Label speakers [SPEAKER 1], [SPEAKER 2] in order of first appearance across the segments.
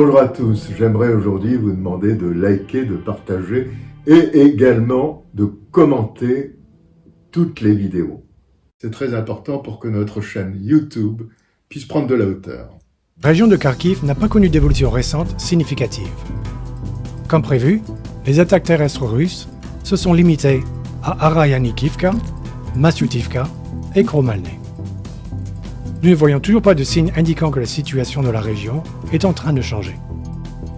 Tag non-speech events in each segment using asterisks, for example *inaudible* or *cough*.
[SPEAKER 1] Bonjour à tous. J'aimerais aujourd'hui vous demander de liker, de partager et également de commenter toutes les vidéos. C'est très important pour que notre chaîne YouTube puisse prendre de la hauteur.
[SPEAKER 2] La région de Kharkiv n'a pas connu d'évolution récente significative. Comme prévu, les attaques terrestres russes se sont limitées à Arayanikivka, Masyutivka et Kromalny. Nous ne voyons toujours pas de signes indiquant que la situation de la région est en train de changer.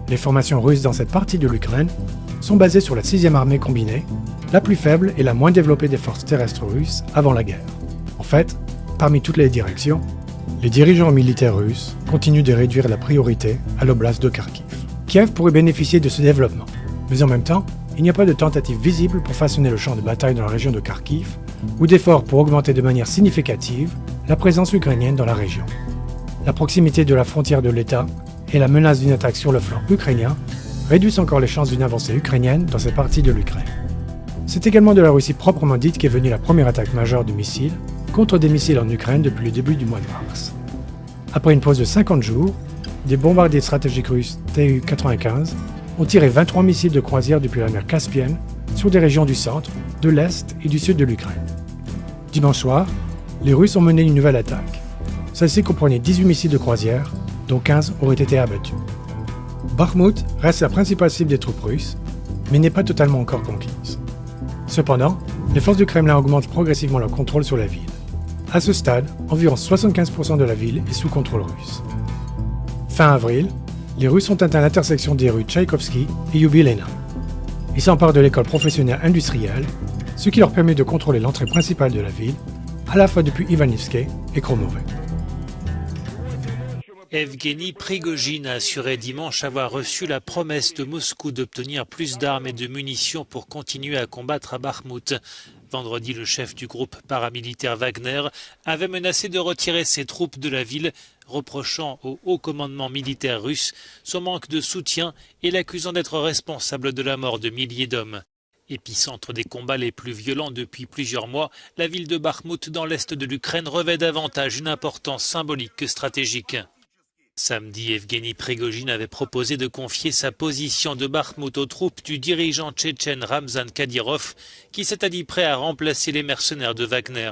[SPEAKER 2] Les formations russes dans cette partie de l'Ukraine sont basées sur la 6e armée combinée, la plus faible et la moins développée des forces terrestres russes avant la guerre. En fait, parmi toutes les directions, les dirigeants militaires russes continuent de réduire la priorité à l'oblast de Kharkiv. Kiev pourrait bénéficier de ce développement, mais en même temps, il n'y a pas de tentative visible pour façonner le champ de bataille dans la région de Kharkiv ou d'efforts pour augmenter de manière significative la présence ukrainienne dans la région. La proximité de la frontière de l'État et la menace d'une attaque sur le flanc ukrainien réduisent encore les chances d'une avancée ukrainienne dans cette partie de l'Ukraine. C'est également de la Russie proprement dite qu'est venue la première attaque majeure de missiles contre des missiles en Ukraine depuis le début du mois de mars. Après une pause de 50 jours, des bombardiers stratégiques russes Tu-95 ont tiré 23 missiles de croisière depuis la mer Caspienne sur des régions du centre, de l'est et du sud de l'Ukraine. Dimanche soir, les Russes ont mené une nouvelle attaque. Celle-ci comprenait 18 missiles de croisière, dont 15 auraient été abattus. Bakhmut reste la principale cible des troupes russes, mais n'est pas totalement encore conquise. Cependant, les forces du Kremlin augmentent progressivement leur contrôle sur la ville. À ce stade, environ 75% de la ville est sous contrôle russe. Fin avril, les Russes ont atteint l'intersection des rues Tchaïkovski et Yubilena. Ils s'emparent de l'école professionnelle industrielle, ce qui leur permet de contrôler l'entrée principale de la ville, à la fois depuis Ivanivske et Kromove.
[SPEAKER 3] Evgeny Prigogine a assuré dimanche avoir reçu la promesse de Moscou d'obtenir plus d'armes et de munitions pour continuer à combattre à Bakhmut. Vendredi, le chef du groupe paramilitaire Wagner avait menacé de retirer ses troupes de la ville, reprochant au haut commandement militaire russe son manque de soutien et l'accusant d'être responsable de la mort de milliers d'hommes. Épicentre des combats les plus violents depuis plusieurs mois, la ville de Bakhmut dans l'est de l'Ukraine revêt davantage une importance symbolique que stratégique. Samedi, Evgeny Prigogine avait proposé de confier sa position de Bakhmut aux troupes du dirigeant tchétchène Ramzan Kadyrov, qui s'était dit prêt à remplacer les mercenaires de Wagner.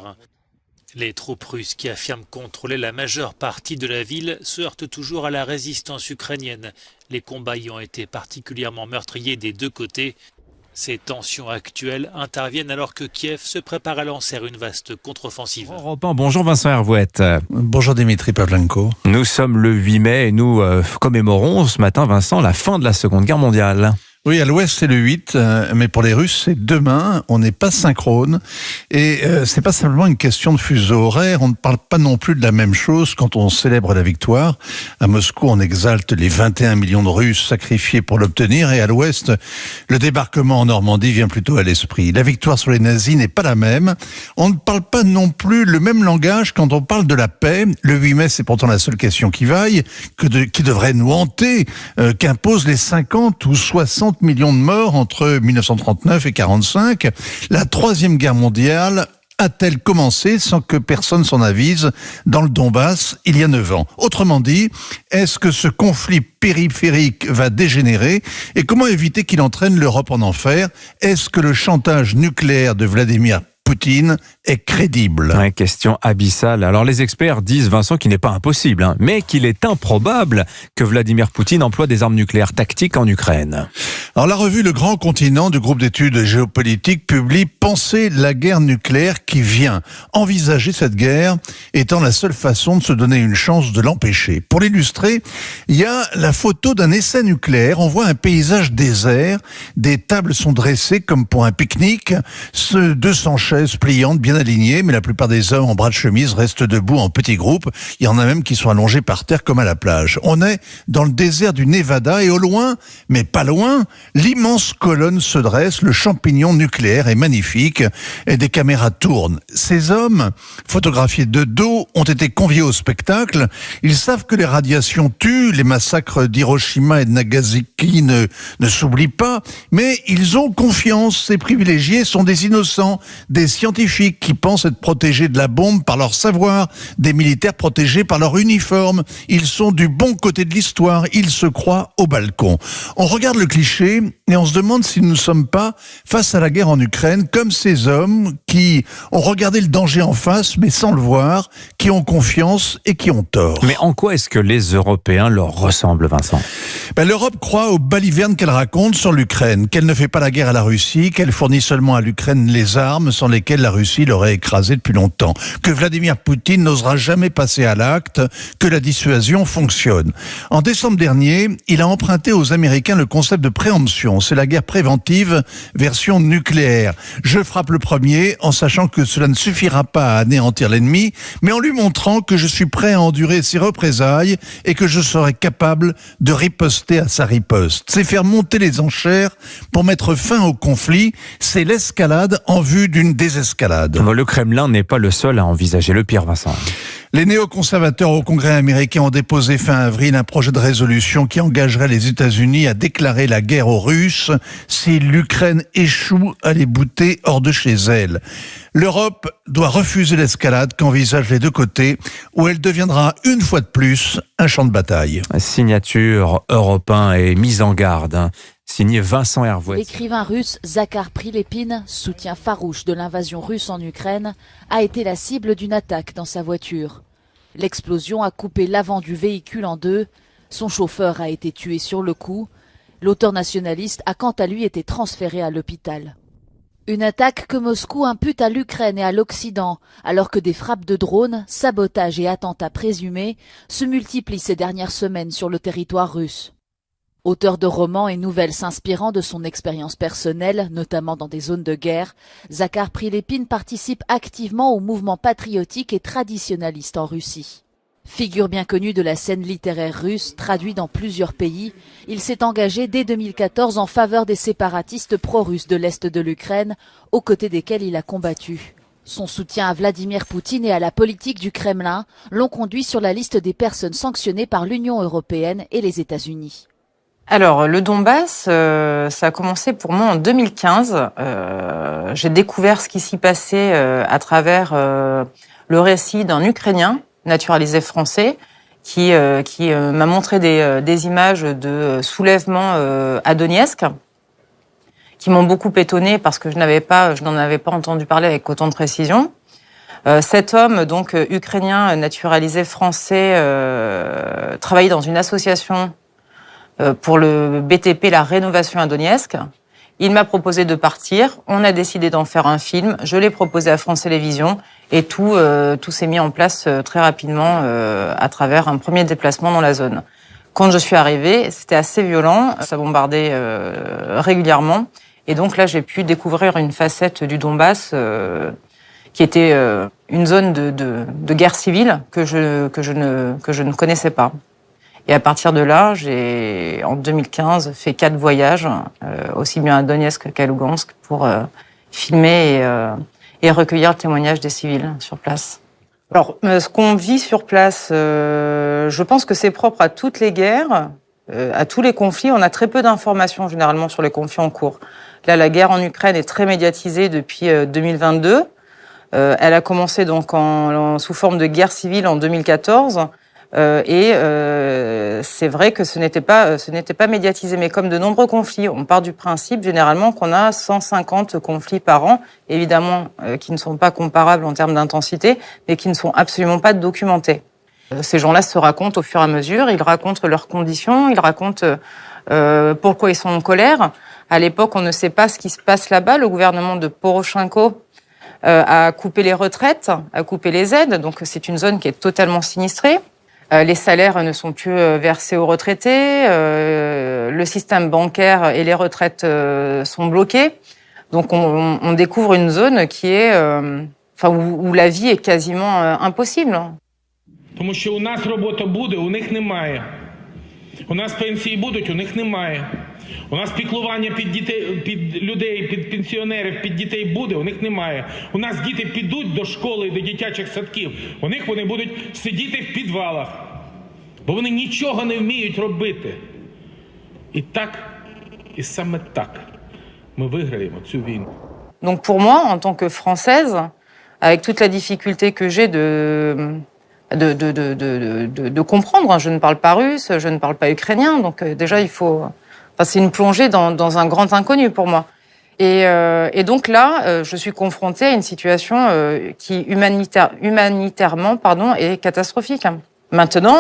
[SPEAKER 3] Les troupes russes qui affirment contrôler la majeure partie de la ville se heurtent toujours à la résistance ukrainienne. Les combats y ont été particulièrement meurtriers des deux côtés. Ces tensions actuelles interviennent alors que Kiev se prépare à lancer une vaste contre-offensive.
[SPEAKER 4] bonjour Vincent Hervouette.
[SPEAKER 5] Bonjour Dimitri Pavlenko.
[SPEAKER 4] Nous sommes le 8 mai et nous euh, commémorons ce matin, Vincent, la fin de la Seconde Guerre mondiale.
[SPEAKER 5] Oui, à l'ouest c'est le 8, euh, mais pour les Russes c'est demain. On n'est pas synchrone et euh, c'est pas simplement une question de fuseau horaire. On ne parle pas non plus de la même chose quand on célèbre la victoire. À Moscou, on exalte les 21 millions de Russes sacrifiés pour l'obtenir et à l'ouest, le débarquement en Normandie vient plutôt à l'esprit. La victoire sur les nazis n'est pas la même. On ne parle pas non plus le même langage quand on parle de la paix. Le 8 mai, c'est pourtant la seule question qui vaille, qui devrait nous hanter, euh, qu'imposent les 50 ou 60 millions de morts entre 1939 et 45. La troisième guerre mondiale a-t-elle commencé sans que personne s'en avise dans le Donbass il y a neuf ans? Autrement dit, est-ce que ce conflit périphérique va dégénérer? Et comment éviter qu'il entraîne l'Europe en enfer? Est-ce que le chantage nucléaire de Vladimir Poutine est crédible
[SPEAKER 4] Question abyssale. Alors les experts disent, Vincent, qu'il n'est pas impossible, hein, mais qu'il est improbable que Vladimir Poutine emploie des armes nucléaires tactiques en Ukraine.
[SPEAKER 5] Alors la revue Le Grand Continent du groupe d'études géopolitiques publie Penser la guerre nucléaire qui vient. Envisager cette guerre étant la seule façon de se donner une chance de l'empêcher. Pour l'illustrer, il y a la photo d'un essai nucléaire. On voit un paysage désert. Des tables sont dressées comme pour un pique-nique. Ce 200 chaises pliantes bien alignées, mais la plupart des hommes en bras de chemise restent debout en petits groupes. Il y en a même qui sont allongés par terre comme à la plage. On est dans le désert du Nevada et au loin, mais pas loin, L'immense colonne se dresse, le champignon nucléaire est magnifique et des caméras tournent. Ces hommes, photographiés de dos, ont été conviés au spectacle. Ils savent que les radiations tuent, les massacres d'Hiroshima et de Nagasaki ne, ne s'oublient pas, mais ils ont confiance. Ces privilégiés sont des innocents, des scientifiques qui pensent être protégés de la bombe par leur savoir, des militaires protégés par leur uniforme. Ils sont du bon côté de l'histoire, ils se croient au balcon. On regarde le cliché et on se demande si nous ne sommes pas face à la guerre en Ukraine comme ces hommes qui ont regardé le danger en face mais sans le voir, qui ont confiance et qui ont tort.
[SPEAKER 4] Mais en quoi est-ce que les Européens leur ressemblent, Vincent?
[SPEAKER 5] Ben, L'Europe croit aux balivernes qu'elle raconte sur l'Ukraine, qu'elle ne fait pas la guerre à la Russie, qu'elle fournit seulement à l'Ukraine les armes sans lesquelles la Russie l'aurait écrasée depuis longtemps, que Vladimir Poutine n'osera jamais passer à l'acte, que la dissuasion fonctionne. En décembre dernier, il a emprunté aux Américains le concept de préemption. C'est la guerre préventive version nucléaire. Je frappe le premier en sachant que cela ne suffira pas à anéantir l'ennemi, mais en lui montrant que je suis prêt à endurer ses représailles et que je serai capable de riposter à sa riposte. C'est faire monter les enchères pour mettre fin au conflit. C'est l'escalade en vue d'une désescalade.
[SPEAKER 4] Le Kremlin n'est pas le seul à envisager le pire, Vincent.
[SPEAKER 5] Les néoconservateurs au Congrès américain ont déposé fin avril un projet de résolution qui engagerait les États-Unis à déclarer la guerre aux Russes si l'Ukraine échoue à les bouter hors de chez elle. L'Europe doit refuser l'escalade qu'envisagent les deux côtés, où elle deviendra une fois de plus un champ de bataille.
[SPEAKER 4] Signature européen et mise en garde. Signé Vincent Hervouet.
[SPEAKER 6] L'écrivain russe Zakhar Prilepin, soutien farouche de l'invasion russe en Ukraine, a été la cible d'une attaque dans sa voiture. L'explosion a coupé l'avant du véhicule en deux. Son chauffeur a été tué sur le coup. L'auteur nationaliste a quant à lui été transféré à l'hôpital. Une attaque que Moscou impute à l'Ukraine et à l'Occident, alors que des frappes de drones, sabotages et attentats présumés se multiplient ces dernières semaines sur le territoire russe. Auteur de romans et nouvelles s'inspirant de son expérience personnelle, notamment dans des zones de guerre, Zakhar Prilepin participe activement au mouvement patriotique et traditionnaliste en Russie. Figure bien connue de la scène littéraire russe, traduit dans plusieurs pays, il s'est engagé dès 2014 en faveur des séparatistes pro-russes de l'Est de l'Ukraine, aux côtés desquels il a combattu. Son soutien à Vladimir Poutine et à la politique du Kremlin l'ont conduit sur la liste des personnes sanctionnées par l'Union européenne et les États-Unis.
[SPEAKER 7] Alors, le Donbass, euh, ça a commencé pour moi en 2015. Euh, j'ai découvert ce qui s'y passait euh, à travers le récit d'un Ukrainien naturalisé français qui, qui m'a montré des, images de soulèvement à Donetsk qui m'ont beaucoup étonné parce que je n'avais pas, je n'en avais pas entendu parler avec autant de précision. cet homme, donc ukrainien naturalisé français, travaillait dans une association euh, pour le BTP, la rénovation à Donetsk. Il m'a proposé de partir. On a décidé d'en faire un film. Je l'ai proposé à France Télévisions et tout, euh, tout s'est mis en place euh, très rapidement à travers un premier déplacement dans la zone. Quand je suis arrivée, c'était assez violent. Ça bombardait régulièrement. Et donc là, j'ai pu découvrir une facette du Donbass qui était une zone de, de, de, guerre civile que je, que, je ne, que je ne connaissais pas. Et à partir de là, j'ai, en 2015, fait quatre voyages, euh, aussi bien à Donetsk qu'à Lugansk, pour euh, filmer et, euh, et, recueillir le témoignage des civils sur place. Alors, ce qu'on vit sur place, je pense que c'est propre à toutes les guerres, à tous les conflits. On a très peu d'informations généralement sur les conflits en cours. Là, la guerre en Ukraine est très médiatisée depuis 2022. elle a commencé donc en, sous forme de guerre civile en 2014. Euh, et euh, c'est vrai que ce n'était pas, ce n'était pas médiatisé. Mais comme de nombreux conflits, on part du principe généralement qu'on a 150 conflits par an, évidemment euh, qui ne sont pas comparables en termes d'intensité, mais qui ne sont absolument pas documentés. Ces gens-là se racontent au fur et à mesure, ils racontent leurs conditions, ils racontent euh, pourquoi ils sont en colère. À l'époque, on ne sait pas ce qui se passe là-bas. Le gouvernement de Poroshenko euh, a coupé les retraites, a coupé les aides, donc c'est une zone qui est totalement sinistrée. Euh, les salaires ne sont plus euh, versés aux retraités, euh, le système bancaire et les retraites sont bloqués. Donc on, on, découvre une zone qui est, enfin où, où, la vie est quasiment impossible.
[SPEAKER 8] Тому що у нас робота буде, у них немає. У нас пенсії будуть, у них немає. У нас піклування під дітей, під людей, під пенсіонерів, під дітей буде, у них немає. У нас діти підуть до школи, до дитячих садків. У них вони будуть сидіти в підвалах, бо вони нічого не вміють робити. І так, і саме так ми виграємо цю війну.
[SPEAKER 7] Donc pour moi, en tant que Française, avec toute la difficulté que j'ai de, de, de, de, de, de- de comprendre, je ne parle pas russe, je ne parle pas ukrainien, donc euh, déjà il faut... Enfin, c'est une plongée dans, dans un grand inconnu pour moi. Et, euh, et donc là, euh, je suis confrontée à une situation euh, qui humanitaire, humanitairement pardon, est catastrophique. Maintenant,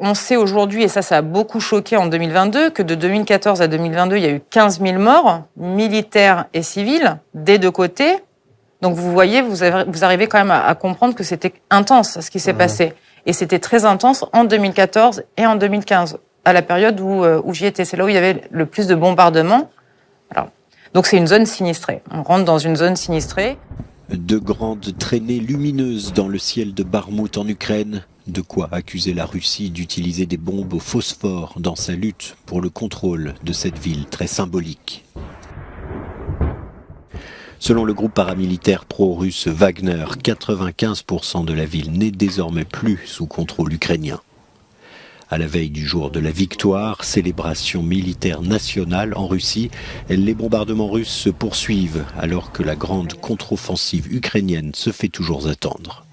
[SPEAKER 7] on sait aujourd'hui, et ça, ça a beaucoup choqué en 2022, que de 2014 à 2022, il y a eu 15 000 morts, militaires et civils, des deux côtés. Donc vous voyez, vous, avez- vous arrivez quand même à, à comprendre que c'était intense ce qui s'est passé. Et c'était très intense en 2014 et en 2015, à la période où, euh, où j'y étais. C'est là où il y avait le plus de bombardements. Donc c'est une zone sinistrée. On rentre dans une zone sinistrée.
[SPEAKER 9] De grandes traînées lumineuses dans le ciel de Barmout en Ukraine, de quoi accuser la Russie d'utiliser des bombes au phosphore dans sa lutte pour le contrôle de cette ville très symbolique. Selon le groupe paramilitaire pro-russe Wagner, 95% de la ville n'est désormais plus sous contrôle ukrainien. À la veille du jour de la victoire, célébration militaire nationale en Russie, les bombardements russes se poursuivent alors que la grande contre-offensive ukrainienne se fait toujours attendre.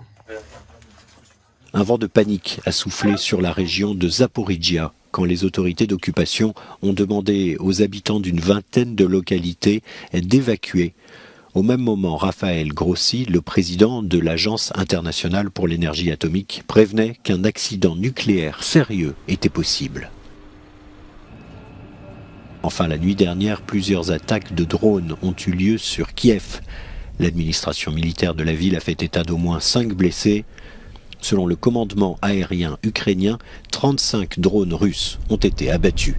[SPEAKER 9] Un vent de panique a soufflé sur la région de Zaporizhia quand les autorités d'occupation ont demandé aux habitants d'une vingtaine de localités d'évacuer. Au même moment, Raphaël Grossi, le président de l'Agence internationale pour l'énergie atomique, prévenait qu'un accident nucléaire sérieux était possible. Enfin, la nuit dernière, plusieurs attaques de drones ont eu lieu sur Kiev. L'administration militaire de la ville a fait état d'au moins 5 blessés. Selon le commandement aérien ukrainien, 35 drones russes ont été abattus.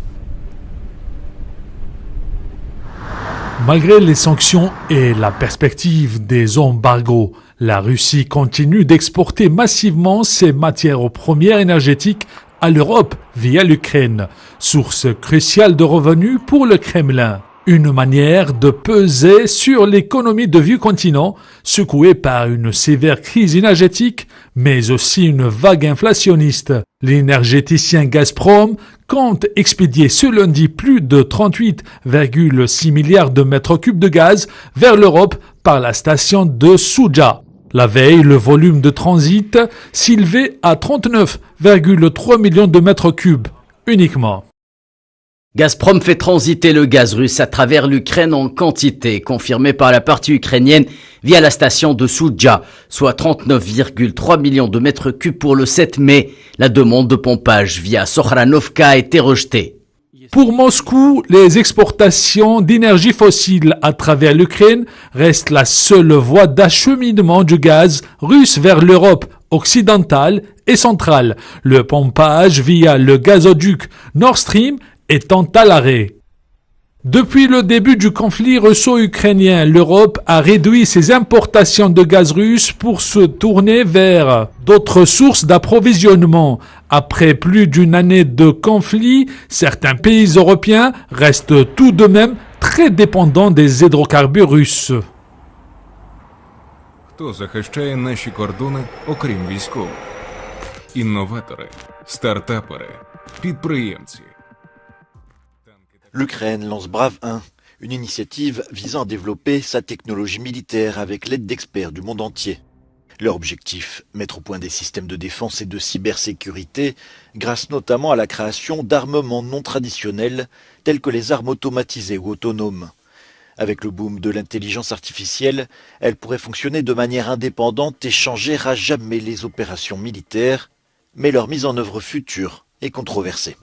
[SPEAKER 10] Malgré les sanctions et la perspective des embargos, la Russie continue d'exporter massivement ses matières premières énergétiques à l'Europe via l'Ukraine, source cruciale de revenus pour le Kremlin. Une manière de peser sur l'économie de vieux continent, secouée par une sévère crise énergétique, mais aussi une vague inflationniste. L'énergéticien Gazprom compte expédier ce lundi plus de 38,6 milliards de mètres cubes de gaz vers l'Europe par la station de Souja. La veille, le volume de transit s'élevait à 39,3 millions de mètres cubes uniquement.
[SPEAKER 11] Gazprom fait transiter le gaz russe à travers l'Ukraine en quantité, confirmée par la partie ukrainienne via la station de Soudja, soit 39,3 millions de mètres cubes pour le 7 mai. La demande de pompage via Sokhranovka a été rejetée.
[SPEAKER 10] Pour Moscou, les exportations d'énergie fossile à travers l'Ukraine restent la seule voie d'acheminement du gaz russe vers l'Europe occidentale et centrale, le pompage via le gazoduc Nord Stream étant à l'arrêt. Depuis le début du conflit russo-ukrainien, l'Europe a réduit ses importations de gaz russe pour se tourner vers d'autres sources d'approvisionnement. Après plus d'une année de conflit, certains pays européens restent tout de même très dépendants des hydrocarbures russes.
[SPEAKER 12] Хто захищає наші кордони, окрім військових? Інноватори, стартапери, підприємці.
[SPEAKER 13] L'Ukraine lance Brave 1, une initiative visant à développer sa technologie militaire avec l'aide d'experts du monde entier. Leur objectif, mettre au point des systèmes de défense et de cybersécurité, grâce notamment à la création d'armements non traditionnels tels que les armes automatisées ou autonomes. Avec le boom de l'intelligence artificielle, elle pourrait fonctionner de manière indépendante et changer à jamais les opérations militaires, mais leur mise en œuvre future est controversée.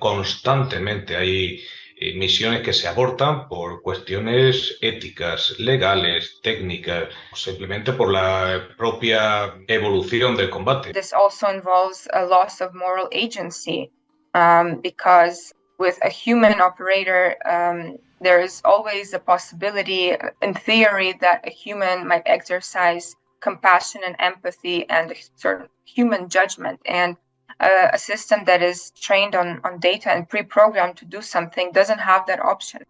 [SPEAKER 14] Constantemente hay eh, misiones que se abortan por cuestiones éticas, legales, técnicas, simplemente por la propia evolución del combate.
[SPEAKER 15] This also involves a loss of moral agency um, because with a human operator, um, there is always a possibility, in theory, that a human might exercise compassion and empathy and a certain human judgment. And a, a system that is trained on, on data and pre-programmed to do something doesn't have that option.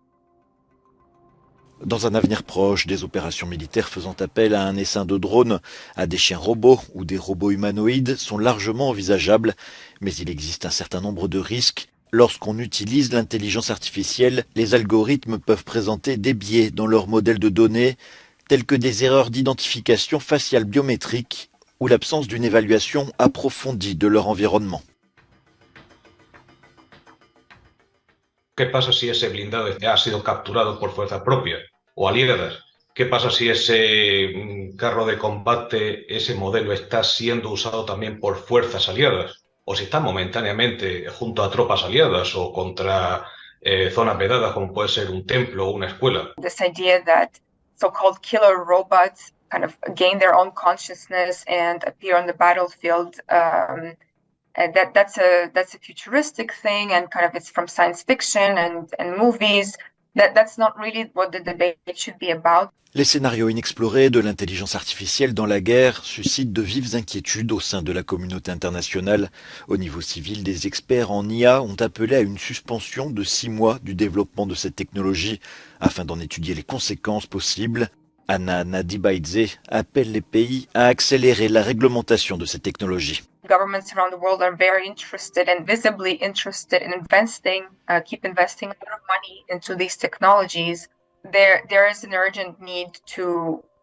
[SPEAKER 13] Dans un avenir proche, des opérations militaires faisant appel à un essaim de drones, à des chiens robots ou des robots humanoïdes sont largement envisageables, mais il existe un certain nombre de risques. Lorsqu'on utilise l'intelligence artificielle, les algorithmes peuvent présenter des biais dans leur modèle de données, tels que des erreurs d'identification faciale biométrique ou l'absence d'une évaluation approfondie de leur environnement.
[SPEAKER 14] ¿Qué pasa si ese blindado ha sido capturado por fuerzas propias o aliadas? ¿Qué pasa si ese mm, carro de combate, ese modelo está siendo usado también por fuerzas aliadas? ¿O si está momentáneamente junto a tropas aliadas o contra eh, zonas vedadas como puede ser un templo o una escuela?
[SPEAKER 15] This idea that so-called killer robots kind of gain their own consciousness and appear on the battlefield um, and that that's a that's a futuristic thing and kind of it's from science fiction and and movies that that's not really what the debate should be about
[SPEAKER 13] Les scénarios inexplorés de l'intelligence artificielle dans la guerre suscitent de vives inquiétudes au sein de la communauté internationale. Au niveau civil, des experts en IA ont appelé à une suspension de six mois du développement de cette technologie afin d'en étudier les conséquences possibles. Anna Nadibaidze appelle les pays à accélérer la réglementation de ces technologies.
[SPEAKER 15] governments around the world are very interested and visibly interested in investing uh, keep investing a lot of money into these technologies there there is an urgent need to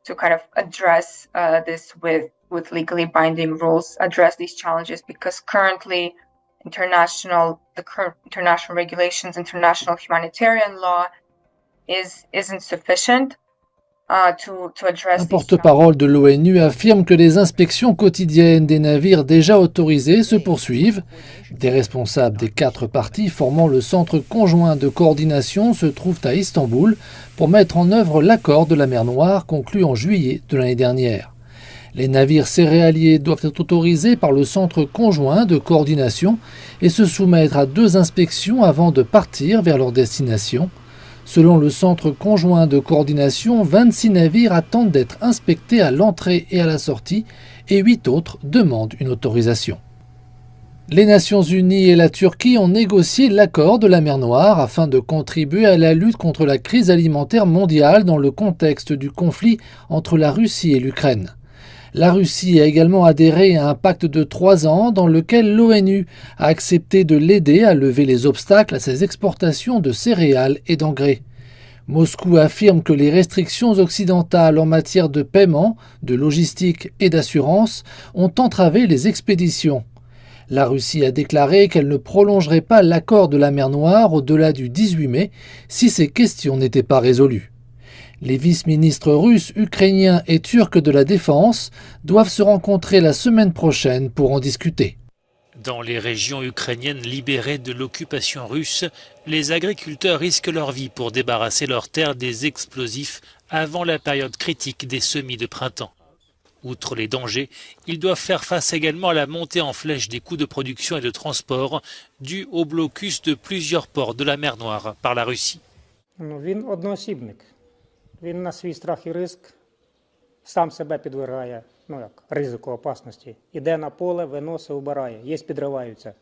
[SPEAKER 15] to kind of address uh, this with with legally binding rules address these challenges because currently international the current international regulations international humanitarian law is isn't sufficient
[SPEAKER 16] Un
[SPEAKER 15] these
[SPEAKER 16] porte-parole de l'ONU affirme que les inspections quotidiennes des navires déjà autorisés se poursuivent. Des responsables des quatre parties formant le centre conjoint de coordination se trouvent à Istanbul pour mettre en œuvre l'accord de la mer Noire conclu en juillet de l'année dernière. Les navires céréaliers doivent être autorisés par le centre conjoint de coordination et se soumettre à deux inspections avant de partir vers leur destination. Selon le Centre conjoint de coordination, 26 navires attendent d'être inspectés à l'entrée et à la sortie et 8 autres demandent une autorisation. Les Nations Unies et la Turquie ont négocié l'accord de la mer Noire afin de contribuer à la lutte contre la crise alimentaire mondiale dans le contexte du conflit entre la Russie et l'Ukraine. La Russie a également adhéré à un pacte de trois ans dans lequel l'ONU a accepté de l'aider à lever les obstacles à ses exportations de céréales et d'engrais. Moscou affirme que les restrictions occidentales en matière de paiement, de logistique et d'assurance ont entravé les expéditions. La Russie a déclaré qu'elle ne prolongerait pas l'accord de la mer Noire au-delà du 18 mai si ces questions n'étaient pas résolues. Les vice-ministres russes, ukrainiens et turcs de la défense doivent se rencontrer la semaine prochaine pour en discuter.
[SPEAKER 3] Dans les régions ukrainiennes libérées de l'occupation russe, les agriculteurs risquent leur vie pour débarrasser leurs terres des explosifs avant la période critique des semis de printemps. Outre les dangers, ils doivent faire face également à la montée en flèche des coûts de production et de transport dus au blocus de plusieurs ports de la mer Noire par la Russie.
[SPEAKER 17] Він на свій страх і риск сам себе підвергає, ну як, ризику опасності. Іде на поле, виносить, убирає. Є підриваються.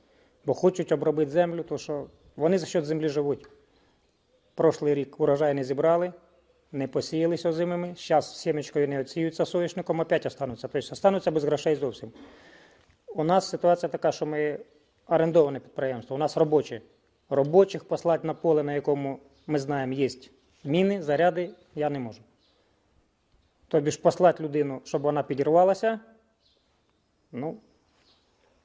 [SPEAKER 17] Бо хочуть обробити землю, то що вони за счет землі живуть. Прошлий рік урожай не зібрали, не посіялися озимими. Зараз сімечкою не оціються соняшником, опять остануться. Тобто остануться без грошей зовсім. У нас ситуація така, що ми орендоване підприємство, у нас робочі. Робочих послати на поле, на якому ми знаємо, є міни, заряди, я не можу. Тобі ж послати людину, щоб вона підірвалася, ну,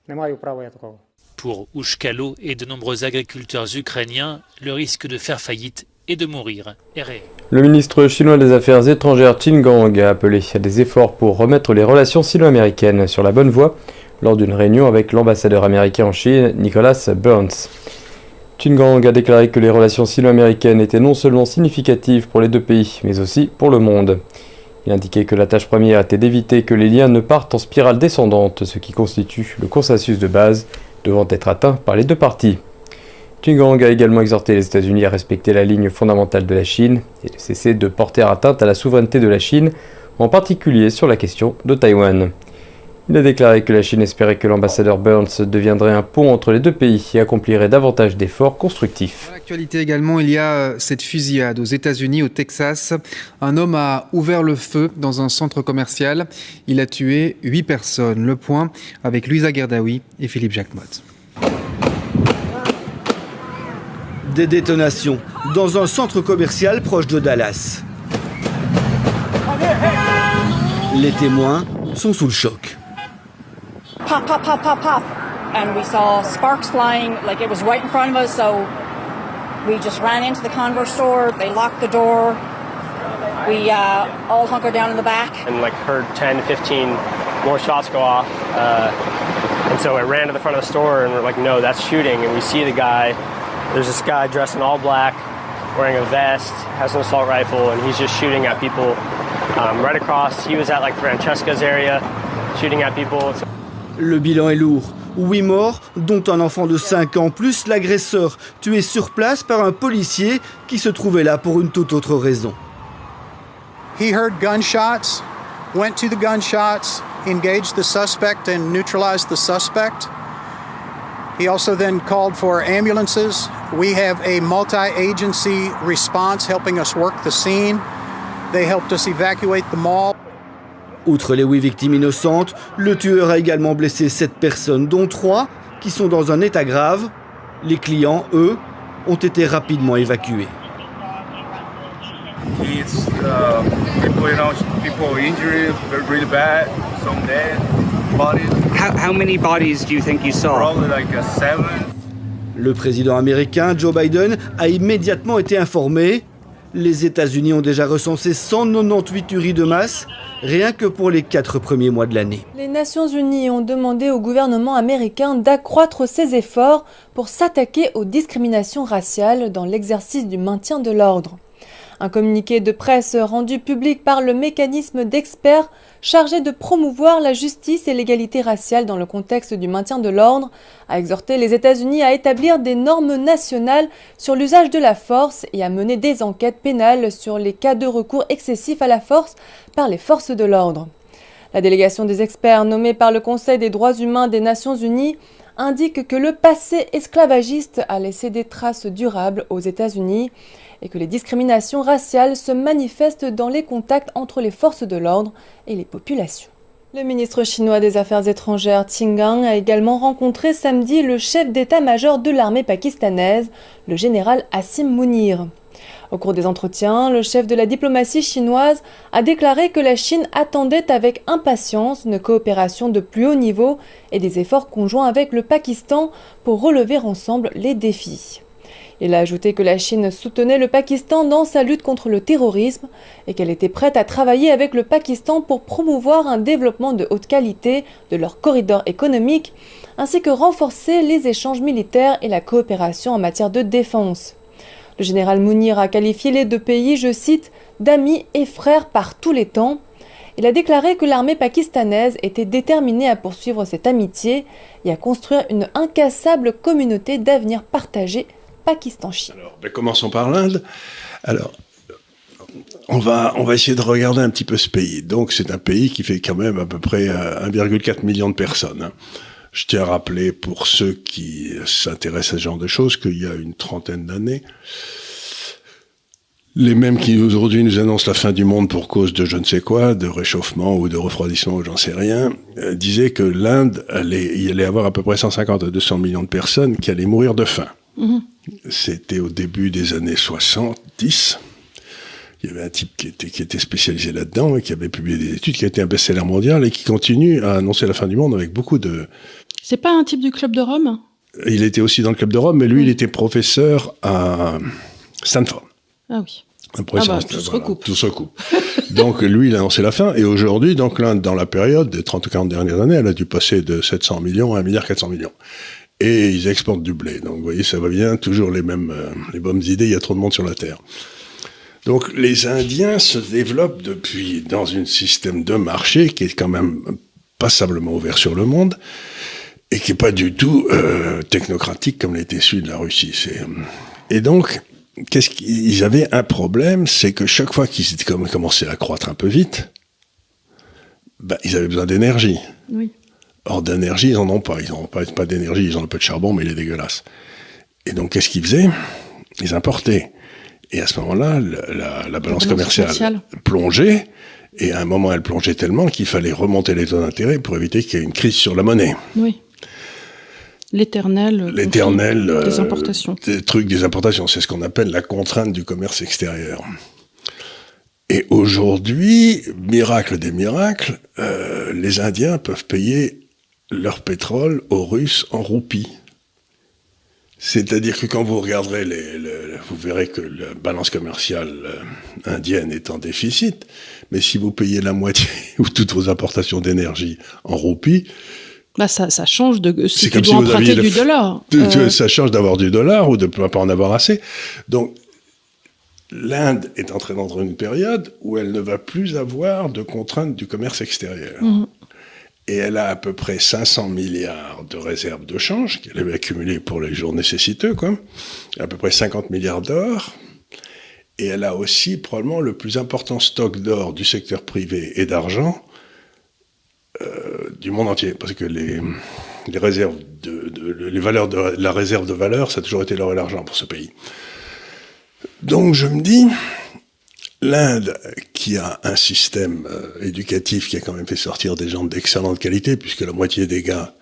[SPEAKER 17] не маю права я такого.
[SPEAKER 3] Pour Ushkalo et de nombreux agriculteurs ukrainiens, le risque de faire faillite et de mourir est réel.
[SPEAKER 18] Le ministre chinois des Affaires étrangères Qin Gang a appelé à des efforts pour remettre les relations sino-américaines sur la bonne voie lors d'une réunion avec l'ambassadeur américain en Chine, Nicholas Burns. Qin Gang a déclaré que les relations sino-américaines étaient non seulement significatives pour les deux pays, mais aussi pour le monde. Il indiquait que la tâche première était d'éviter que les liens ne partent en spirale descendante, ce qui constitue le consensus de base devant être atteint par les deux parties. Qin Gang a également exhorté les États-Unis à respecter la ligne fondamentale de la Chine et de cesser de porter atteinte à la souveraineté de la Chine, en particulier sur la question de Taïwan. Il a déclaré que la Chine espérait que l'ambassadeur Burns deviendrait un pont entre les deux pays et accomplirait davantage d'efforts constructifs.
[SPEAKER 19] Dans l'actualité également, il y a euh, cette fusillade aux États-Unis, au Texas. Un homme a ouvert le feu dans un centre commercial. Il a tué huit personnes. Le point avec Louisa Gerdaoui et Philippe Jacquemot.
[SPEAKER 20] Des détonations dans un centre commercial proche de Dallas. Les témoins sont sous le choc.
[SPEAKER 21] Pop, pop, pop, pop, pop. And we saw sparks flying, like it was right in front of us, so we just ran into the Converse store. They locked the door. We uh, all hunkered down in the back.
[SPEAKER 22] and like heard 10, 15 more shots go off. Uh, and so I ran to the front of the store and we're like, no, that's shooting. And we see the guy. There's this guy dressed in all black, wearing a vest, has an assault rifle, and he's just shooting at people um, right across. He was at like Francesca's area, shooting at people.
[SPEAKER 20] Le bilan est lourd. Huit morts, dont un enfant de 5 ans, plus l'agresseur, tué sur place par un policier qui se trouvait là pour une toute autre raison.
[SPEAKER 23] He heard gunshots, went to the gunshots, engaged the suspect and neutralized the suspect. He also then called for ambulances. We have a multi agency response helping us work the scene. They helped us evacuate the mall.
[SPEAKER 20] Outre les huit victimes innocentes, le tueur a également blessé sept personnes, dont trois qui sont dans un état grave. Les clients, eux, ont été rapidement évacués.
[SPEAKER 24] It's uh, people, you know, people injured, they're really bad, some dead bodies.
[SPEAKER 25] How, how many bodies do you think you saw?
[SPEAKER 24] Probably like a seven.
[SPEAKER 20] Le président américain Joe Biden a immédiatement été informé. Les États-Unis ont déjà recensé 198 tueries de masse, rien que pour les quatre premiers mois de l'année.
[SPEAKER 26] Les Nations Unies ont demandé au gouvernement américain d'accroître ses efforts pour s'attaquer aux discriminations raciales dans l'exercice du maintien de l'ordre. Un communiqué de presse rendu public par le mécanisme d'experts chargé de promouvoir la justice et l'égalité raciale dans le contexte du maintien de l'ordre a exhorté les États-Unis à établir des normes nationales sur l'usage de la force et à mener des enquêtes pénales sur les cas de recours excessif à la force par les forces de l'ordre. La délégation des experts nommée par le Conseil des droits humains des Nations Unies indique que le passé esclavagiste a laissé des traces durables aux États-Unis et que les discriminations raciales se manifestent dans les contacts entre les forces de l'ordre et les populations. Le ministre chinois des Affaires étrangères Gang a également rencontré samedi le chef d'état-major de l'armée pakistanaise, le général Assim Mounir. Au cours des entretiens, le chef de la diplomatie chinoise a déclaré que la Chine attendait avec impatience une coopération de plus haut niveau et des efforts conjoints avec le Pakistan pour relever ensemble les défis. Il a ajouté que la Chine soutenait le Pakistan dans sa lutte contre le terrorisme et qu'elle était prête à travailler avec le Pakistan pour promouvoir un développement de haute qualité de leur corridor économique, ainsi que renforcer les échanges militaires et la coopération en matière de défense. Le général Mounir a qualifié les deux pays, je cite, d'amis et frères par tous les temps. Il a déclaré que l'armée pakistanaise était déterminée à poursuivre cette amitié et à construire une incassable communauté d'avenir partagé Pakistan-Chine.
[SPEAKER 27] Ben, commençons par l'Inde. Alors, on va, on va essayer de regarder un petit peu ce pays. Donc, c'est un pays qui fait quand même à peu près euh, 1,4 million de personnes. hein. Je tiens à rappeler pour ceux qui s'intéressent à ce genre de choses qu'il y a une trentaine d'années, les mêmes qui aujourd'hui nous annoncent la fin du monde pour cause de je ne sais quoi, de réchauffement ou de refroidissement ou j'en sais rien, euh, disaient que l'Inde allait, allait avoir à peu près 150 à 200 millions de personnes qui allaient mourir de faim. C'était au début des années 70. Il y avait un type qui était, qui était spécialisé là-dedans et qui avait publié des études, qui a été un best-seller mondial et qui continue à annoncer la fin du monde avec beaucoup de...
[SPEAKER 28] C'est pas un type du club de Rome?
[SPEAKER 27] Il était aussi dans le club de Rome, mais lui, il était professeur à Stanford.
[SPEAKER 28] Ah oui.
[SPEAKER 27] Un professeur
[SPEAKER 28] Ah
[SPEAKER 27] à
[SPEAKER 28] bah, tout se
[SPEAKER 27] voilà, tout se recoupe. *laughs* donc lui, il a annoncé la fin. Et aujourd'hui, donc l'Inde, dans la période des 30 ou 40 dernières années, elle a dû passer de 700 millions à 1 milliard 400 millions. Et ils exportent du blé. Donc vous voyez, ça va bien, toujours les mêmes, euh, les bonnes idées, il y a trop de monde sur la Terre. Donc les Indiens se développent depuis dans un système de marché qui est quand même passablement ouvert sur le monde et qui est pas du tout euh, technocratique comme l'était celui de la Russie. Euh, Et donc, qu'est-ce qu'ils avaient un problème, c'est que chaque fois qu'ils commençaient à croître un peu vite, ben, ils avaient besoin d'énergie.
[SPEAKER 28] Oui.
[SPEAKER 27] Or, d'énergie, ils n'en ont pas. Ils n'ont pas, pas d'énergie, ils ont un peu de charbon, mais il est dégueulasse. Et donc, qu'est-ce qu'ils faisaient? Ils importaient. Et à ce moment-là, la, la, la, balance commerciale, commerciale plongeait. Et à un moment, elle plongeait tellement qu'il fallait remonter les taux d'intérêt pour éviter qu'il y ait une crise sur la monnaie.
[SPEAKER 28] Oui. L'éternel.
[SPEAKER 27] L'éternel.
[SPEAKER 28] des importations.
[SPEAKER 27] Des trucs des importations. C'est ce qu'on appelle la contrainte du commerce extérieur. Et aujourd'hui, miracle des miracles, euh, les Indiens peuvent payer leur pétrole aux Russes en roupies. C'est-à-dire que quand vous regarderez, les, les, vous verrez que la balance commerciale euh, indienne est en déficit, mais si vous payez la moitié *laughs* ou toutes vos importations d'énergie en roupies,
[SPEAKER 28] bah ça, ça change de si tu dois si emprunter du dollar. *laughs*
[SPEAKER 27] Euh... Ça change d'avoir du dollar ou de ne pas en avoir assez. Donc l'Inde est entrée dans une période où elle ne va plus avoir de contraintes du commerce extérieur. Mmh. Et elle a à peu près 500 milliards de réserves de change qu'elle avait accumulées pour les jours nécessiteux, quoi. À peu près 50 milliards d'or. Et elle a aussi probablement le plus important stock d'or du secteur privé et d'argent euh, du monde entier. Parce que les, réserves de, les valeurs de la réserve de valeur, ça a toujours été l'or et l'argent pour ce pays. Donc je me dis, l'Inde, qui a un système euh, éducatif qui a quand même fait sortir des gens d'excellente qualité, puisque la moitié des gars,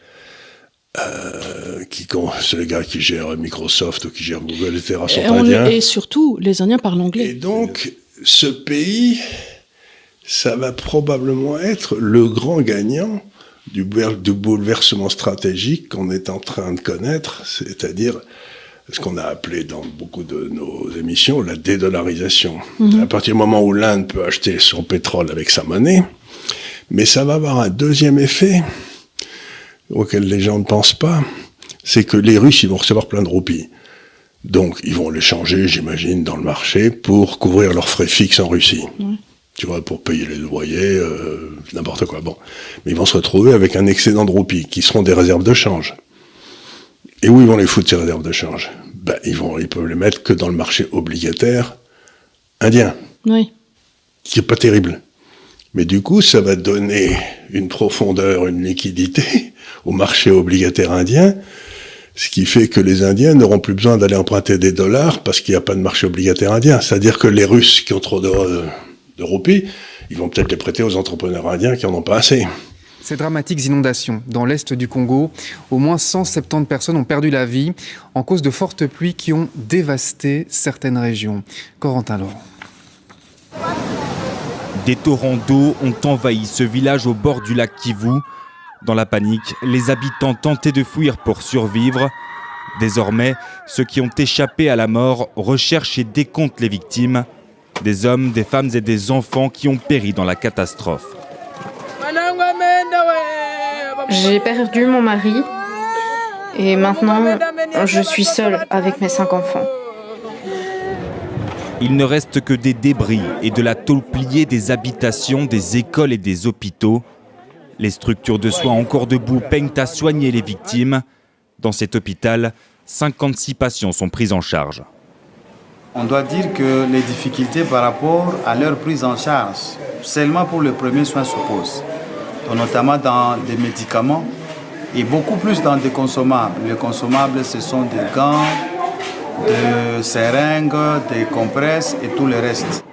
[SPEAKER 27] euh, qui c'est les gars qui gèrent Microsoft ou qui gèrent Google, etc., sont
[SPEAKER 28] et
[SPEAKER 27] indiens.
[SPEAKER 28] Et surtout, les Indiens parlent anglais.
[SPEAKER 27] Et donc, ce pays, ça va probablement être le grand gagnant du, du bouleversement stratégique qu'on est en train de connaître, c'est-à-dire ce qu'on a appelé dans beaucoup de nos émissions la dédollarisation. Mmh. À partir du moment où l'Inde peut acheter son pétrole avec sa monnaie, mais ça va avoir un deuxième effet auquel les gens ne pensent pas, c'est que les Russes, ils vont recevoir plein de roupies. Donc, ils vont les changer, j'imagine, dans le marché pour couvrir leurs frais fixes en Russie. Mmh. Tu vois, pour payer les loyers, euh, n'importe quoi. Bon. Mais ils vont se retrouver avec un excédent de roupies, qui seront des réserves de change. Et où ils vont les foutre, ces réserves de change ben, ils, vont, ils peuvent les mettre que dans le marché obligataire indien.
[SPEAKER 28] Oui.
[SPEAKER 27] Qui est pas terrible. Mais du coup, ça va donner une profondeur, une liquidité *laughs* au marché obligataire indien, ce qui fait que les Indiens n'auront plus besoin d'aller emprunter des dollars parce qu'il n'y a pas de marché obligataire indien. C'est-à-dire que les Russes qui ont trop de, de roupies, ils vont peut-être les prêter aux entrepreneurs indiens qui en ont pas assez.
[SPEAKER 19] Ces dramatiques inondations dans l'est du Congo, au moins 170 personnes ont perdu la vie en cause de fortes pluies qui ont dévasté certaines régions. Corentin Laurent.
[SPEAKER 29] Des torrents d'eau ont envahi ce village au bord du lac Kivu. Dans la panique, les habitants tentaient de fuir pour survivre. Désormais, ceux qui ont échappé à la mort recherchent et décomptent les victimes. Des hommes, des femmes et des enfants qui ont péri dans la catastrophe.
[SPEAKER 30] J'ai perdu mon mari et maintenant je suis seule avec mes cinq enfants.
[SPEAKER 29] Il ne reste que des débris et de la tôle pliée des habitations, des écoles et des hôpitaux. Les structures de soins encore debout peignent à soigner les victimes. Dans cet hôpital, 56 patients sont pris en charge.
[SPEAKER 31] On doit dire que les difficultés par rapport à leur prise en charge, seulement pour le premier soin se posent notamment dans des médicaments et beaucoup plus dans des consommables. Les consommables, ce sont des gants, des seringues, des compresses et tout le reste.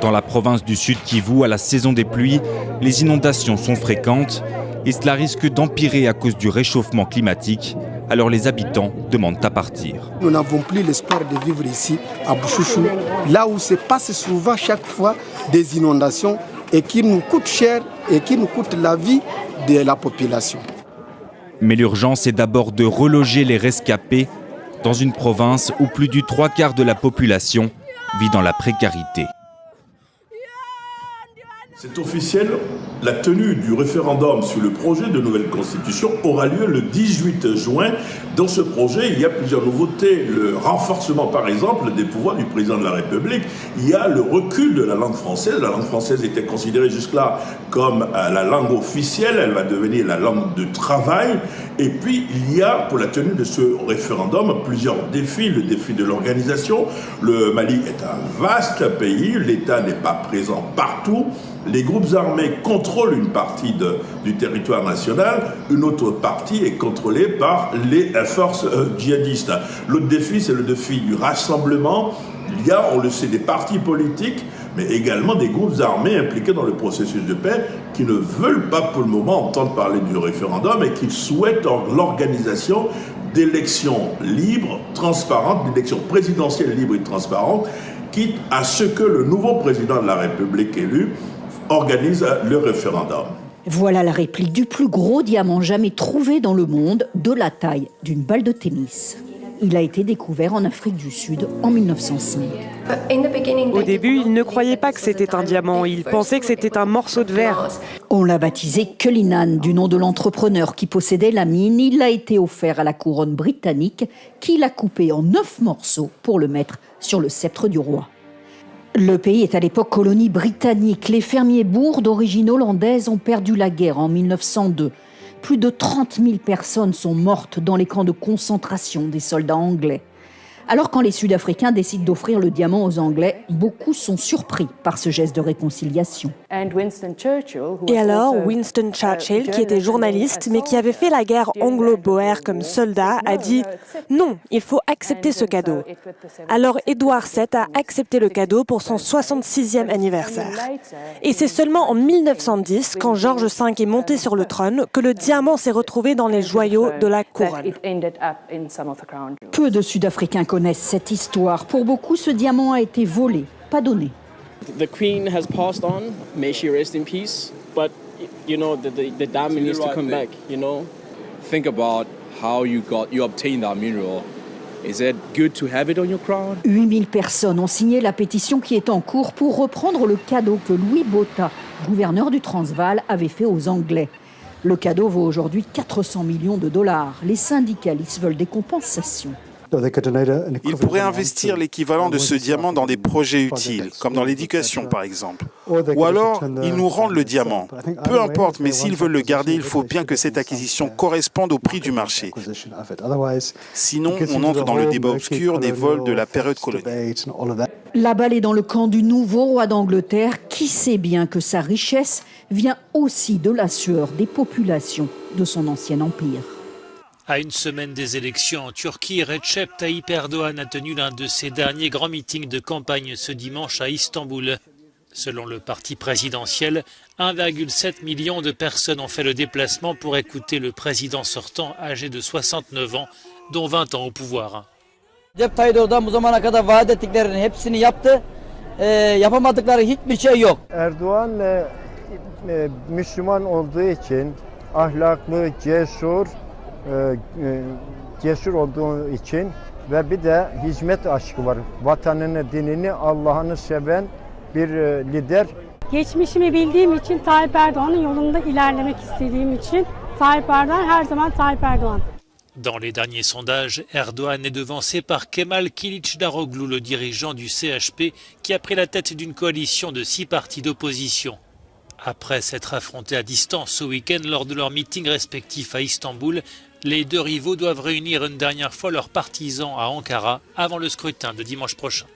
[SPEAKER 29] Dans la province du Sud Kivu, à la saison des pluies, les inondations sont fréquentes et cela risque d'empirer à cause du réchauffement climatique. Alors les habitants demandent à partir.
[SPEAKER 32] Nous n'avons plus l'espoir de vivre ici à Bouchouchou, là où se passe souvent chaque fois des inondations et qui nous coûtent cher et qui nous coûte la vie de la population.
[SPEAKER 29] Mais l'urgence est d'abord de reloger les rescapés dans une province où plus du trois quarts de la population vit dans la précarité.
[SPEAKER 33] C'est officiel, la tenue du référendum sur le projet de nouvelle constitution aura lieu le 18 juin. Dans ce projet, il y a plusieurs nouveautés. Le renforcement, par exemple, des pouvoirs du président de la République. Il y a le recul de la langue française. La langue française était considérée jusque-là comme euh, la langue officielle. Elle va devenir la langue de travail. Et puis, il y a, pour la tenue de ce référendum, plusieurs défis. Le défi de l'organisation. Le Mali est un vaste pays. L'État n'est pas présent partout. Les groupes armés contrôlent une partie du territoire national, une autre partie est contrôlée par les forces euh, djihadistes. L'autre défi, c'est le défi du rassemblement. Il y a, on le sait, des partis politiques, mais également des groupes armés impliqués dans le processus de paix qui ne veulent pas pour le moment entendre parler du référendum et qui souhaitent l'organisation d'élections libres, transparentes, d'élections présidentielles libres et transparentes, quitte à ce que le nouveau président de la République élu organise le référendum.
[SPEAKER 34] Voilà la réplique du plus gros diamant jamais trouvé dans le monde, de la taille d'une balle de tennis. Il a été découvert en Afrique du Sud en 1905.
[SPEAKER 35] Au début, ils ne croyaient pas que c'était un diamant, ils pensaient que c'était un morceau de verre.
[SPEAKER 34] On l'a baptisé Cullinan du nom de l'entrepreneur qui possédait la mine. Il a été offert à la couronne britannique qui l'a coupé en neuf morceaux pour le mettre sur le sceptre du roi. Le pays est à l'époque colonie britannique. Les fermiers bourgs d'origine hollandaise ont perdu la guerre en 1902. Plus de 30 000 personnes sont mortes dans les camps de concentration des soldats anglais. Alors quand les Sud-Africains décident d'offrir le diamant aux Anglais, beaucoup sont surpris par ce geste de réconciliation.
[SPEAKER 35] Et alors, Winston Churchill, qui était journaliste mais qui avait fait la guerre anglo-boère comme soldat, a dit non, il faut accepter ce cadeau. Alors Édouard VII a accepté le cadeau pour son 66e anniversaire. Et c'est seulement en 1910, quand George V est monté sur le trône, que le diamant s'est retrouvé dans les joyaux de la couronne.
[SPEAKER 34] Peu de Sud-Africains connaissent cette histoire. Pour beaucoup, ce diamant a été volé, pas donné.
[SPEAKER 36] The queen has passed on, may she rest in peace, but you know the, the, the diamond needs to come back, you know?
[SPEAKER 37] Think about how you got you obtained that mineral. Is it good to have it on your crown?
[SPEAKER 34] 8000 personnes ont signé la pétition qui est en cours pour reprendre le cadeau que Louis Botha, gouverneur du Transvaal, avait fait aux Anglais. Le cadeau vaut aujourd'hui 400 millions de dollars. Les syndicalistes veulent des compensations.
[SPEAKER 38] Ils pourraient investir l'équivalent de ce diamant dans des projets utiles, comme dans l'éducation par exemple. Ou alors, ils nous rendent le diamant. Peu importe, mais s'ils veulent le garder, il faut bien que cette acquisition corresponde au prix du marché. Sinon, on entre dans le débat obscur des vols de la période coloniale.
[SPEAKER 34] La balle est dans le camp du nouveau roi d'Angleterre qui sait bien que sa richesse vient aussi de la sueur des populations de son ancien empire?
[SPEAKER 3] À une semaine des élections en Turquie, Recep Tayyip Erdogan a tenu l'un de ses derniers grands meetings de campagne ce dimanche à Istanbul. Selon le parti présidentiel, 1,7 million de personnes ont fait le déplacement pour écouter le président sortant âgé de 69 ans, dont 20 ans au pouvoir.
[SPEAKER 39] E, e, cesur olduğu için ve bir de hizmet aşkı var. Vatanını, dinini, Allah'ını seven bir e, lider.
[SPEAKER 40] Geçmişimi bildiğim için Tayyip Erdoğan'ın yolunda ilerlemek istediğim için Tayyip Erdoğan her zaman Tayyip Erdoğan.
[SPEAKER 3] Dans les derniers sondages, Erdogan est devancé par Kemal Kılıçdaroğlu, le dirigeant du CHP, qui a pris la tête d'une coalition de six partis d'opposition. Après s'être affrontés à distance ce week-end lors de leurs meetings respectifs à Istanbul, les deux rivaux doivent réunir une dernière fois leurs partisans à Ankara avant le scrutin de dimanche prochain.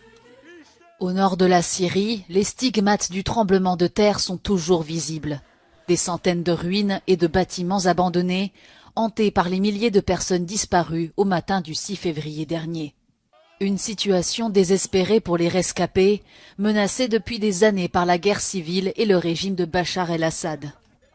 [SPEAKER 6] Au nord de la Syrie, les stigmates du tremblement de terre sont toujours visibles. Des centaines de ruines et de bâtiments abandonnés, hantés par les milliers de personnes disparues au matin du 6 février dernier. Une situation désespérée pour les rescapés, menacés depuis des années par la guerre civile et le régime de Bachar el-Assad.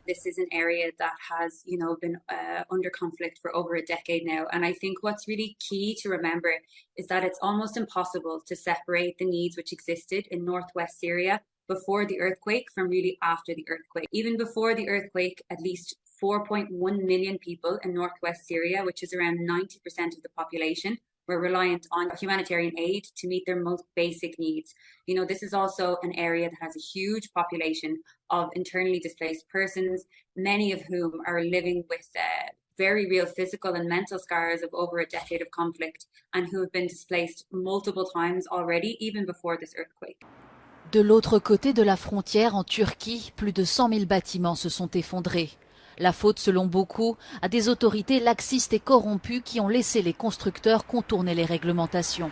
[SPEAKER 41] This is an area that has, you know, been uh, under conflict for over a decade now. And I think what's really key to remember is that it's almost impossible to separate the needs which existed in northwest Syria before the earthquake from really after the earthquake. Even before the earthquake, at least 4.1 million people in northwest Syria, which is around 90% of the population, were reliant on humanitarian aid to meet their most basic needs. You know, this is also an area that has a huge population of internally displaced persons, many of whom are living with uh, very real physical and mental scars of over a decade of conflict and who have been displaced multiple times already, even before this earthquake.
[SPEAKER 6] De l'autre côté de la frontière, en Turquie, plus de 100 000 bâtiments se sont effondrés. La faute, selon beaucoup, à des autorités laxistes et corrompues qui ont laissé les constructeurs contourner les réglementations.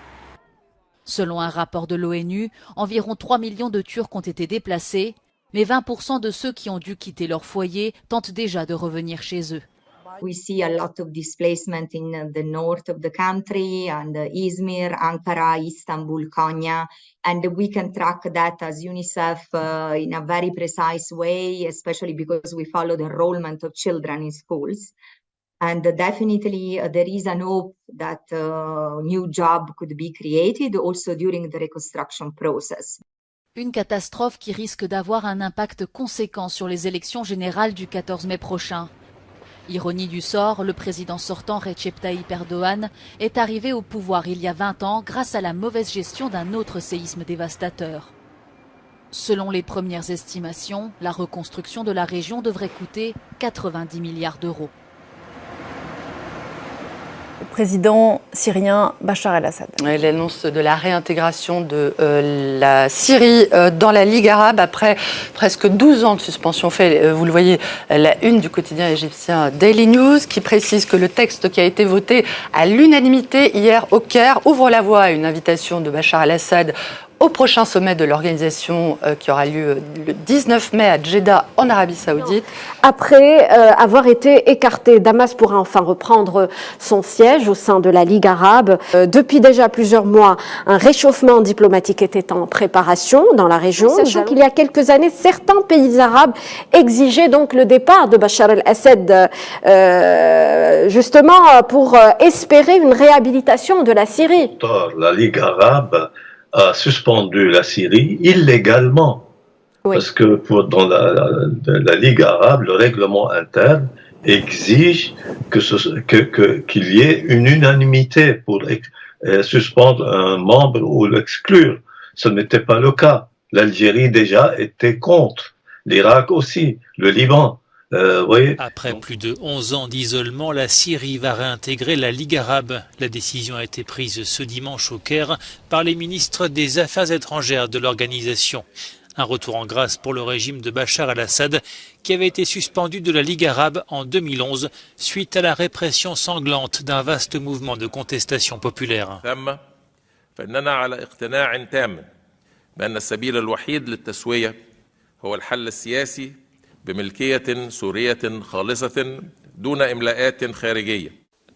[SPEAKER 6] Selon un rapport de l'ONU, environ 3 millions de Turcs ont été déplacés, Mais 20% de ceux qui ont dû quitter leur foyer tentent déjà de revenir chez eux.
[SPEAKER 42] We see a lot of displacement in the north of the country and Izmir, Ankara, Istanbul, Konya, and we can track that as UNICEF uh, in a very precise way, especially because we follow the enrollment of children in schools. And definitely uh, there is an hope that uh, new job could be created also during the reconstruction process.
[SPEAKER 6] Une catastrophe qui risque d'avoir un impact conséquent sur les élections générales du 14 mai prochain. Ironie du sort, le président sortant Recep Tayyip Erdogan est arrivé au pouvoir il y a 20 ans grâce à la mauvaise gestion d'un autre séisme dévastateur. Selon les premières estimations, la reconstruction de la région devrait coûter 90 milliards d'euros
[SPEAKER 29] président syrien Bachar el-Assad.
[SPEAKER 43] L'annonce de la réintégration de euh, la Syrie euh, dans la Ligue arabe après presque 12 ans de suspension fait, euh, vous le voyez, la une du quotidien égyptien Daily News qui précise que le texte qui a été voté à l'unanimité hier au Caire ouvre la voie à une invitation de Bachar el-Assad au prochain sommet de l'organisation euh, qui aura lieu le 19 mai à Jeddah en Arabie Saoudite.
[SPEAKER 29] Après euh, avoir été écarté, Damas pourra enfin reprendre son siège au sein de la Ligue arabe. Euh, depuis déjà plusieurs mois, un réchauffement diplomatique était en préparation dans la région, sachant qu'il y a quelques années, certains pays arabes exigeaient donc le départ de Bachar el-Assad, justement pour espérer une réhabilitation de la Syrie.
[SPEAKER 44] La Ligue arabe a suspendu la Syrie illégalement. Parce que pour, dans la, Ligue arabe, le règlement interne exige que qu'il que, y ait une unanimité pour euh, suspendre un membre ou l'exclure. Ce n'était pas le cas. L'Algérie déjà était contre, l'Irak aussi, le Liban. Euh,
[SPEAKER 3] Après plus de 11 ans d'isolement, la Syrie va réintégrer la Ligue arabe. La décision a été prise ce dimanche au Caire par les ministres des Affaires étrangères de l'organisation. Un retour en grâce pour le régime de Bachar al-Assad qui avait été suspendu de la Ligue arabe en 2011 suite à la répression sanglante d'un vaste mouvement de contestation populaire.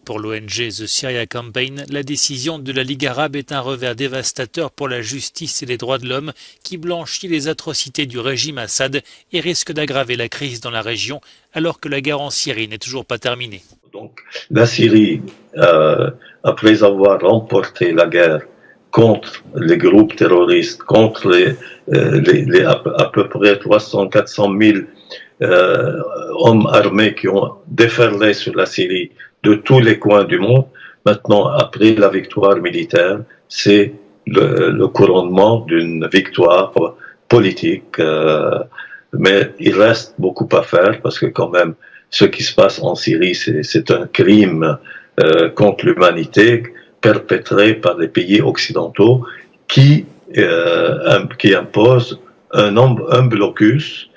[SPEAKER 3] Pour l'ONG The Syria Campaign, la décision de la Ligue arabe est un revers dévastateur pour la justice et les droits de l'homme qui blanchit les atrocités du régime Assad et risque d'aggraver la crise dans la région alors que la guerre en Syrie n'est toujours pas terminée.
[SPEAKER 44] Donc, la Syrie, euh, après avoir remporté la guerre contre les groupes terroristes, contre les, euh, à, à, peu près 300-400 000 euh, hommes armés qui ont déferlé sur la Syrie de tous les coins du monde. Maintenant, après la victoire militaire, c'est le, couronnement d'une victoire politique. Euh, mais il reste beaucoup à faire parce que quand même, ce qui se passe en Syrie, c'est un crime euh, contre l'humanité perpétré par les pays occidentaux qui, euh, qui imposent un, blocus euh,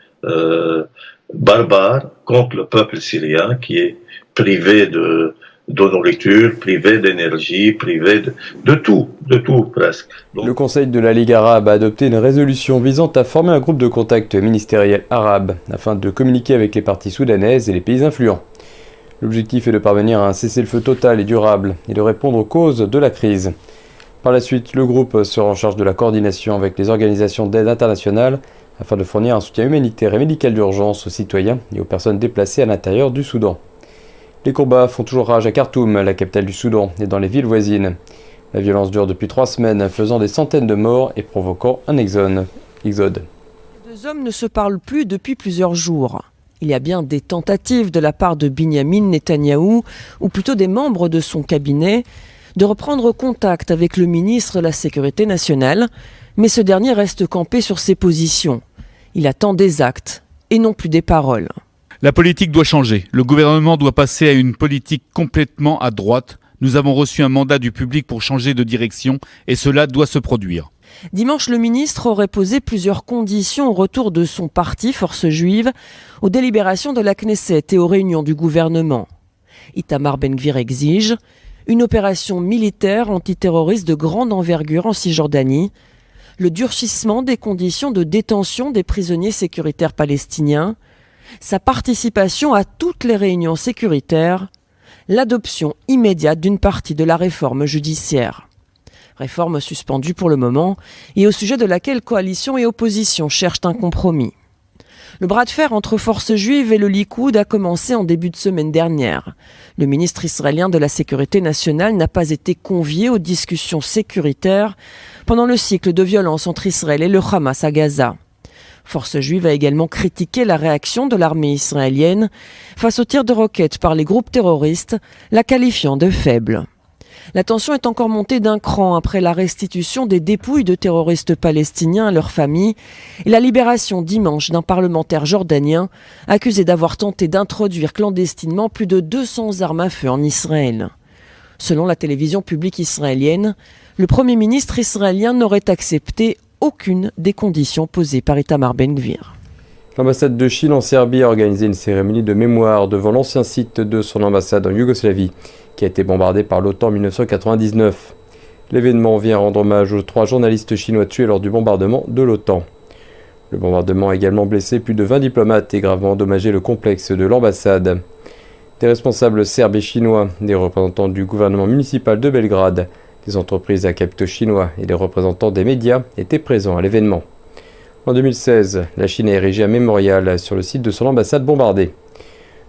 [SPEAKER 44] barbare contre le peuple syrien qui est privé de, nourriture, privé d'énergie, privé de, de, tout, de tout presque.
[SPEAKER 45] le Conseil de la Ligue arabe a adopté une résolution visant à former un groupe de contact ministériel arabe afin de communiquer avec les parties soudanaises et les pays influents. L'objectif est de parvenir à un cessez-le-feu total et durable et de répondre aux causes de la crise. Par la suite, le groupe sera en charge de la coordination avec les organisations d'aide internationale afin de fournir un soutien humanitaire et médical d'urgence aux citoyens et aux personnes déplacées à l'intérieur du Soudan. Les combats font toujours rage à Khartoum, la capitale du Soudan, et dans les villes voisines. La violence dure depuis trois semaines, faisant des centaines de morts et provoquant un exode. Les deux hommes ne se parlent plus depuis plusieurs jours. Il y a bien des tentatives de la part de Binyamin Netanyahou, ou plutôt des membres de son cabinet, de reprendre contact avec le ministre de la Sécurité nationale, mais ce dernier reste campé sur ses positions. Il attend des actes et non plus des paroles.
[SPEAKER 46] La politique doit changer. Le gouvernement doit passer à une politique complètement à droite. Nous avons reçu un mandat du public pour changer de direction et cela doit se produire.
[SPEAKER 45] Dimanche, le ministre aurait posé plusieurs conditions au retour de son parti, Force juive, aux délibérations de la Knesset et aux réunions du gouvernement. Itamar Ben-Gvir exige une opération militaire antiterroriste de grande envergure en Cisjordanie,
[SPEAKER 47] le durcissement des conditions de détention des prisonniers sécuritaires palestiniens, sa participation à toutes les réunions sécuritaires, l'adoption immédiate d'une partie de la réforme judiciaire. Réforme suspendue pour le moment et au sujet de laquelle coalition et opposition cherchent un compromis. Le bras de fer entre forces juives et le Likoud a commencé en début de semaine dernière. Le ministre israélien de la Sécurité nationale n'a pas été convié aux discussions sécuritaires pendant le cycle de violence entre Israël et le Hamas à Gaza. Force juive a également critiqué la réaction de l'armée israélienne face aux tirs de roquettes par les groupes terroristes, la qualifiant de faible. La tension est encore montée d'un cran après la restitution des dépouilles de terroristes palestiniens à leurs familles et la libération dimanche d'un parlementaire jordanien accusé d'avoir tenté d'introduire clandestinement plus de 200 armes à feu en Israël. Selon la télévision publique israélienne, le Premier ministre israélien n'aurait accepté aucune des conditions posées par Itamar Ben-Gvir.
[SPEAKER 45] L'ambassade de Chine en Serbie a organisé une cérémonie de mémoire devant l'ancien site de son ambassade en Yougoslavie qui a été bombardé par l'OTAN en 1999. L'événement vient rendre hommage aux trois journalistes chinois tués lors du bombardement de l'OTAN. Le bombardement a également blessé plus de 20 diplomates et gravement endommagé le complexe de l'ambassade. Des responsables serbes et chinois, des représentants du gouvernement municipal de Belgrade, des entreprises à capitaux chinois et des représentants des médias étaient présents à l'événement. En 2016, la Chine a érigé un mémorial sur le site de son ambassade bombardée.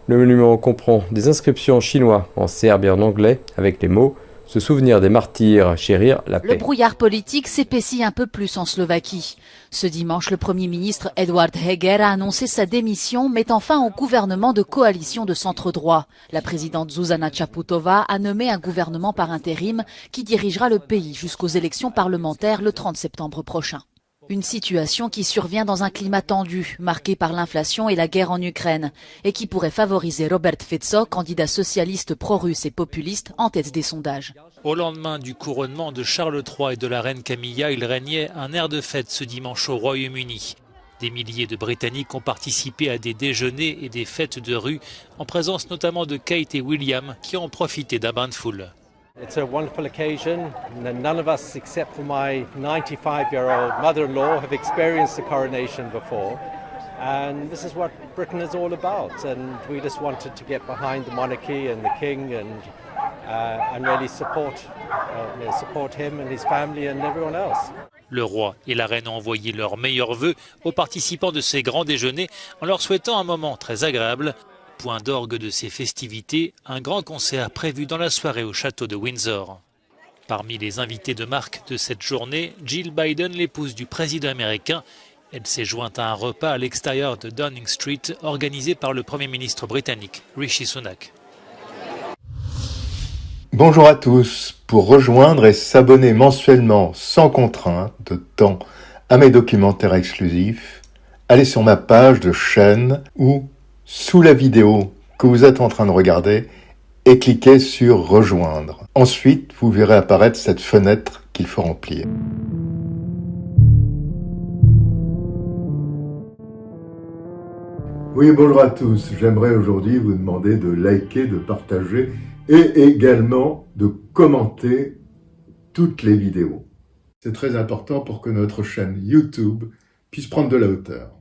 [SPEAKER 45] Le monument comprend des inscriptions en chinois, en serbe et en anglais, avec les mots se souvenir des martyrs, chérir la paix.
[SPEAKER 6] Le brouillard politique s'épaissit un peu plus en Slovaquie. Ce dimanche, le Premier ministre Edward Heger a annoncé sa démission, mettant fin au gouvernement de coalition de centre-droit. La présidente Zuzana Chaputova a nommé un gouvernement par intérim qui dirigera le pays jusqu'aux élections parlementaires le 30 septembre prochain. Une situation qui survient dans un climat tendu, marqué par l'inflation et la guerre en Ukraine, et qui pourrait favoriser Robert Fico, candidat socialiste pro-russe et populiste, en tête des sondages.
[SPEAKER 3] Au lendemain du couronnement de Charles III et de la reine Camilla, il régnait un air de fête ce dimanche au Royaume-Uni. Des milliers de Britanniques ont participé à des déjeuners et des fêtes de rue, en présence notamment de Kate et William, qui ont profité d'un bain de foule.
[SPEAKER 48] It's a wonderful occasion. None of us, except for my 95 year old mother in law, have experienced coronation before. And this is what Britain is all about. And we just wanted to get behind the monarchy and the king and, uh, and really support, uh, support him and his family and everyone else.
[SPEAKER 3] Le roi et la reine ont envoyé leurs meilleurs vœux aux participants de ces grands déjeuners en leur souhaitant un moment très agréable Point d'orgue de ces festivités, un grand concert prévu dans la soirée au château de Windsor. Parmi les invités de marque de cette journée, Jill Biden, l'épouse du président américain, elle s'est jointe à un repas à l'extérieur de Downing Street organisé par le Premier ministre britannique Rishi Sunak.
[SPEAKER 49] Bonjour à tous. Pour rejoindre et s'abonner mensuellement sans contrainte de temps à mes documentaires exclusifs, allez sur ma page de chaîne ou sous la vidéo que vous êtes en train de regarder et cliquez sur rejoindre. Ensuite, vous verrez apparaître cette fenêtre qu'il faut remplir. Oui, bonjour à tous. J'aimerais aujourd'hui vous demander de liker, de partager et également de commenter toutes les vidéos. C'est très important pour que notre chaîne YouTube puisse prendre de la hauteur.